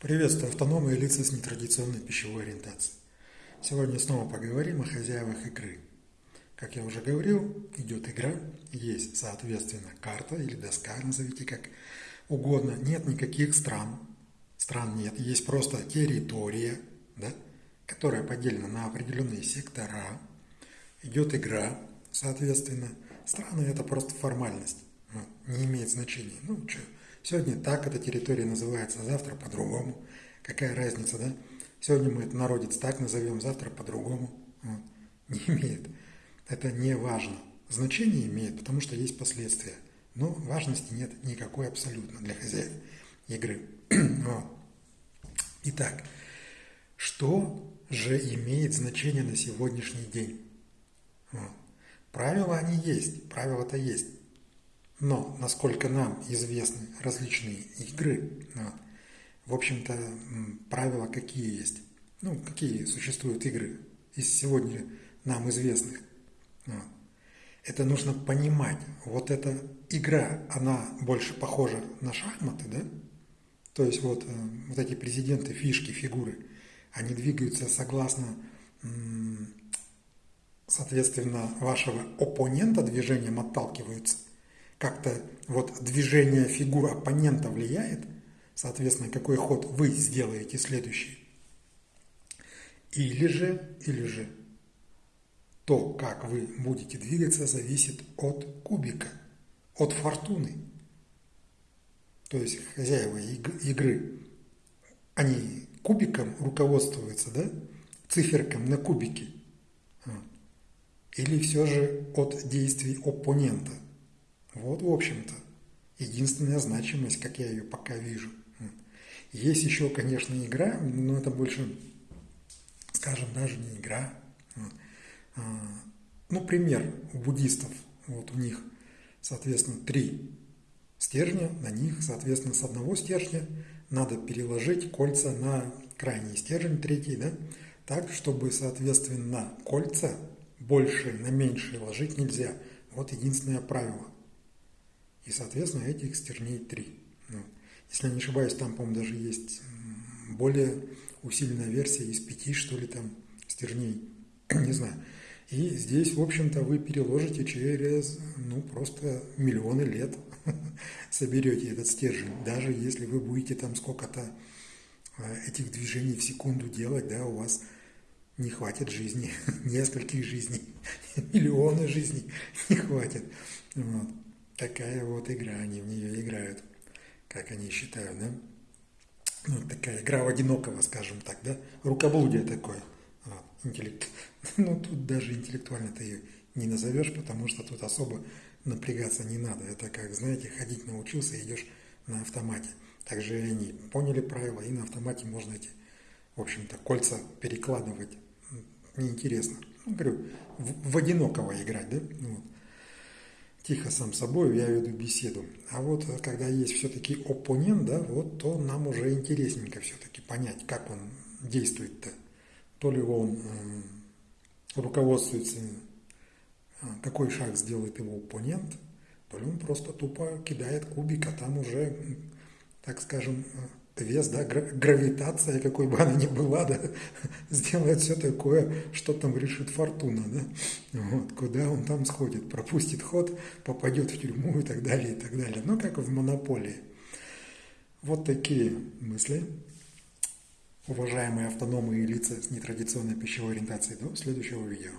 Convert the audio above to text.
Приветствую автономные лица с нетрадиционной пищевой ориентацией. Сегодня снова поговорим о хозяевах игры. Как я уже говорил, идет игра, есть, соответственно, карта или доска, назовите как угодно. Нет никаких стран, стран нет, есть просто территория, да, которая поделена на определенные сектора. Идет игра, соответственно, страны это просто формальность, ну, не имеет значения. Ну, что, Сегодня так эта территория называется, завтра по-другому. Какая разница, да? Сегодня мы это народец так назовем, завтра по-другому. Вот. Не имеет. Это не важно. Значение имеет, потому что есть последствия. Но важности нет никакой абсолютно для хозяев игры. Вот. Итак, что же имеет значение на сегодняшний день? Вот. Правила они есть, правила-то есть. Но, насколько нам известны различные игры, в общем-то, правила какие есть? Ну, какие существуют игры из сегодня нам известных? Это нужно понимать. Вот эта игра, она больше похожа на шахматы, да? То есть вот, э, вот эти президенты, фишки, фигуры, они двигаются согласно, соответственно, вашего оппонента движением отталкиваются как-то вот движение фигур оппонента влияет, соответственно, какой ход вы сделаете следующий. Или же, или же то, как вы будете двигаться, зависит от кубика, от фортуны. То есть хозяева игры, они кубиком руководствуются, да, циферком на кубике. Или все же от действий оппонента – вот, в общем-то, единственная значимость, как я ее пока вижу. Есть еще, конечно, игра, но это больше, скажем, даже не игра. А, ну, пример у буддистов. Вот у них, соответственно, три стержня, на них, соответственно, с одного стержня надо переложить кольца на крайний стержень, третий, да, так, чтобы, соответственно, кольца больше на меньшее ложить нельзя. Вот единственное правило – и, соответственно, этих стержней три. Ну, если я не ошибаюсь, там, по-моему, даже есть более усиленная версия из пяти, что ли, там стержней. не знаю. И здесь, в общем-то, вы переложите через, ну, просто миллионы лет соберете этот стержень. Даже если вы будете там сколько-то э, этих движений в секунду делать, да, у вас не хватит жизни, нескольких жизней, миллионы жизней не хватит. Вот. Такая вот игра, они в нее играют, как они считают, да? Ну, такая игра в одинокого, скажем так, да? Рукоблудие такое. Вот, интеллект. Ну, тут даже интеллектуально ты ее не назовешь, потому что тут особо напрягаться не надо. Это как, знаете, ходить научился и идешь на автомате. Также они поняли правила, и на автомате можно эти, в общем-то, кольца перекладывать. Неинтересно. Ну, говорю, в, в одинокого играть, да? Вот тихо сам собой, я веду беседу. А вот э, когда есть все-таки оппонент, да, вот то нам уже интересненько все-таки понять, как он действует-то. То ли он э, руководствуется, какой шаг сделает его оппонент, то ли он просто тупо кидает кубик, а там уже, так скажем, э, вес, да, гравитация, какой бы она ни была, да, сделает все такое, что там решит фортуна, да, вот, куда он там сходит, пропустит ход, попадет в тюрьму и так далее, и так далее. Ну, как в монополии. Вот такие мысли. Уважаемые автономные лица с нетрадиционной пищевой ориентацией. До следующего видео.